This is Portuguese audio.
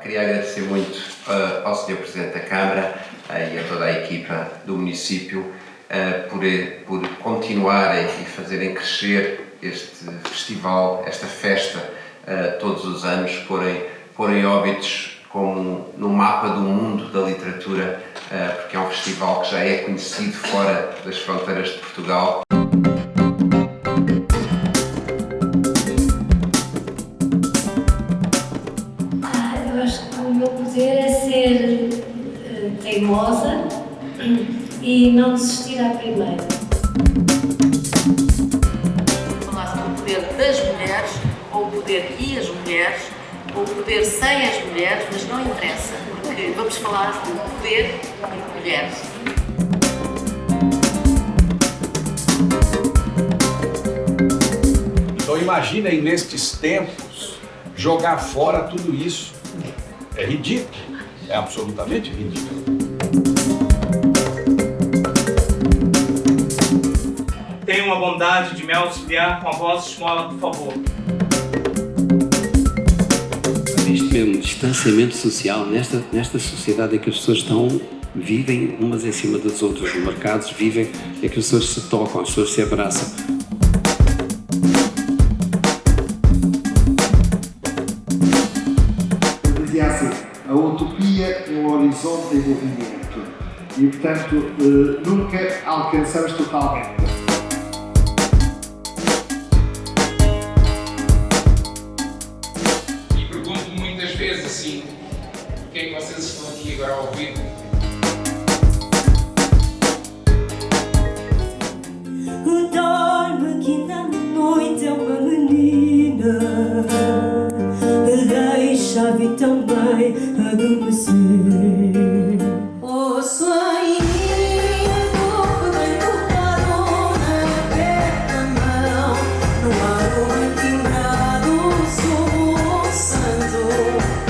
queria agradecer muito uh, ao Sr. Presidente da Câmara uh, e a toda a equipa do município uh, por, por continuarem e fazerem crescer este festival, esta festa, todos os anos, porem, porem óbitos como no mapa do mundo da literatura, porque é um festival que já é conhecido fora das fronteiras de Portugal. Teimosa e não desistir à primeira. Falar sobre o poder das mulheres, ou o poder e as mulheres, ou o poder sem as mulheres, mas não interessa, porque vamos falar do poder e mulheres. Então imaginem nestes tempos jogar fora tudo isso. É ridículo, é absolutamente ridículo. Tenham a bondade de me auxiliar com a vossa esmola, por favor. Isto mesmo, distanciamento social, nesta, nesta sociedade em que as pessoas estão, vivem umas em cima das outras, nos mercados vivem, é que as pessoas se tocam, as pessoas se abraçam. Horizonte em movimento e, portanto, eh, nunca alcançamos totalmente. o que é que vocês estão aqui agora a ouvir? Dorme que na noite é uma menina Oh.